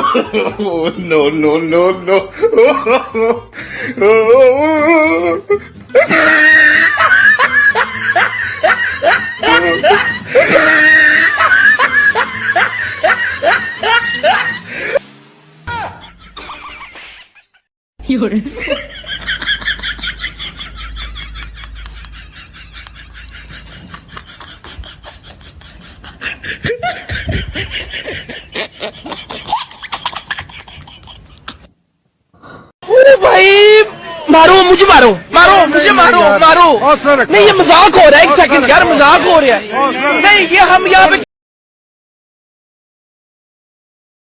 Oh, no, no, no, no. ओ مارو مجھے مارو مارو مجھے مارو مارو۔ نہیں یہ مذاق ہو رہا ہے ایک سیکنڈ یار مذاق ہو رہا ہے۔ نہیں یہ ہم یہاں پہ